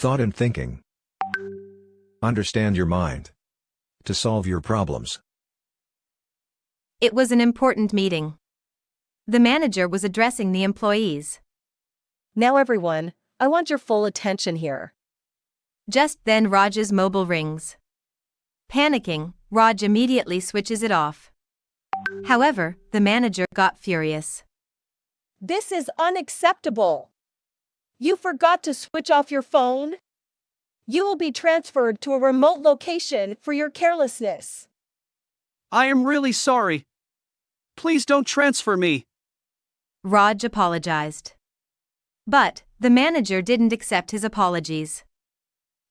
Thought and thinking. Understand your mind. To solve your problems. It was an important meeting. The manager was addressing the employees. Now, everyone, I want your full attention here. Just then, Raj's mobile rings. Panicking, Raj immediately switches it off. However, the manager got furious. This is unacceptable. You forgot to switch off your phone? You will be transferred to a remote location for your carelessness. I am really sorry. Please don't transfer me. Raj apologized. But, the manager didn't accept his apologies.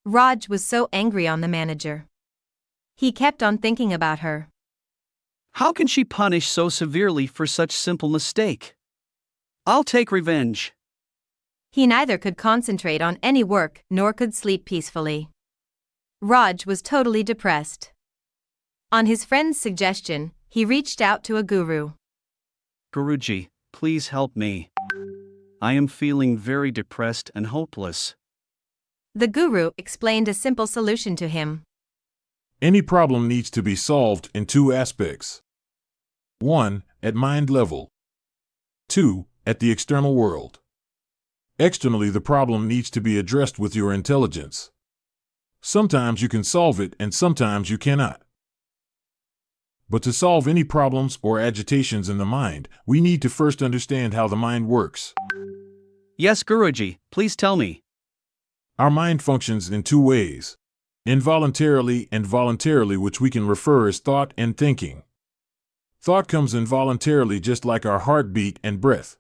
Raj was so angry on the manager. He kept on thinking about her. How can she punish so severely for such simple mistake? I'll take revenge. He neither could concentrate on any work nor could sleep peacefully. Raj was totally depressed. On his friend's suggestion, he reached out to a guru. Guruji, please help me. I am feeling very depressed and hopeless. The guru explained a simple solution to him. Any problem needs to be solved in two aspects 1. At mind level, 2. At the external world. Externally, the problem needs to be addressed with your intelligence. Sometimes you can solve it and sometimes you cannot. But to solve any problems or agitations in the mind, we need to first understand how the mind works. Yes, Guruji, please tell me. Our mind functions in two ways involuntarily and voluntarily, which we can refer as thought and thinking. Thought comes involuntarily, just like our heartbeat and breath.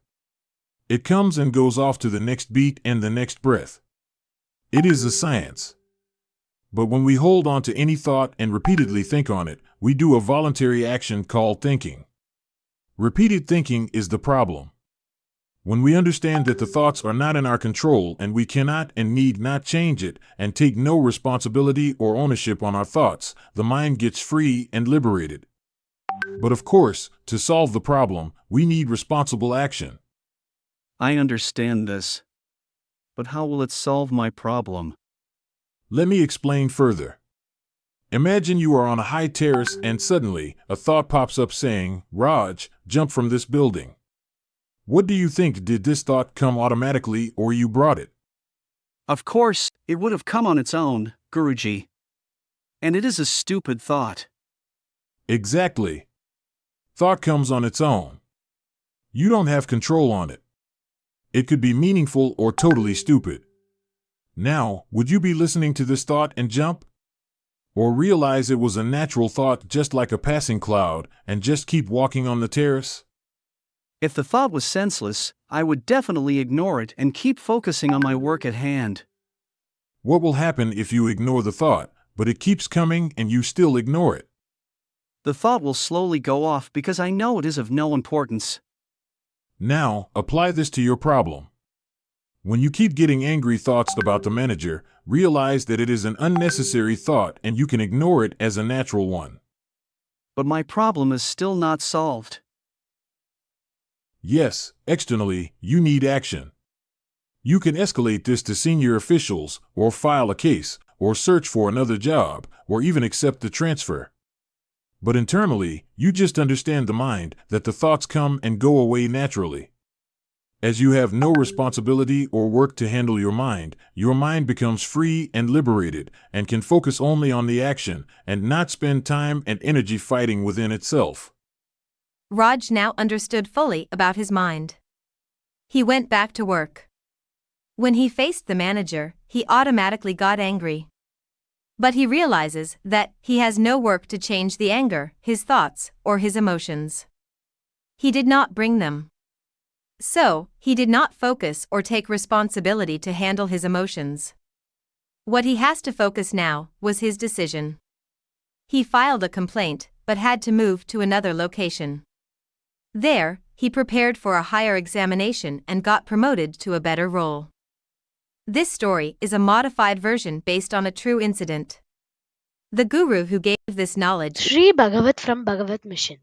It comes and goes off to the next beat and the next breath. It is a science. But when we hold on to any thought and repeatedly think on it, we do a voluntary action called thinking. Repeated thinking is the problem. When we understand that the thoughts are not in our control and we cannot and need not change it and take no responsibility or ownership on our thoughts, the mind gets free and liberated. But of course, to solve the problem, we need responsible action. I understand this. But how will it solve my problem? Let me explain further. Imagine you are on a high terrace and suddenly a thought pops up saying, Raj, jump from this building. What do you think? Did this thought come automatically or you brought it? Of course, it would have come on its own, Guruji. And it is a stupid thought. Exactly. Thought comes on its own. You don't have control on it. It could be meaningful or totally stupid. Now, would you be listening to this thought and jump? Or realize it was a natural thought just like a passing cloud and just keep walking on the terrace? If the thought was senseless, I would definitely ignore it and keep focusing on my work at hand. What will happen if you ignore the thought, but it keeps coming and you still ignore it? The thought will slowly go off because I know it is of no importance. Now, apply this to your problem. When you keep getting angry thoughts about the manager, realize that it is an unnecessary thought and you can ignore it as a natural one. But my problem is still not solved. Yes, externally, you need action. You can escalate this to senior officials, or file a case, or search for another job, or even accept the transfer. But internally, you just understand the mind that the thoughts come and go away naturally. As you have no responsibility or work to handle your mind, your mind becomes free and liberated and can focus only on the action and not spend time and energy fighting within itself. Raj now understood fully about his mind. He went back to work. When he faced the manager, he automatically got angry. But he realizes that he has no work to change the anger, his thoughts, or his emotions. He did not bring them. So, he did not focus or take responsibility to handle his emotions. What he has to focus now was his decision. He filed a complaint, but had to move to another location. There, he prepared for a higher examination and got promoted to a better role. This story is a modified version based on a true incident. The guru who gave this knowledge Sri Bhagavat from Bhagavat Mission.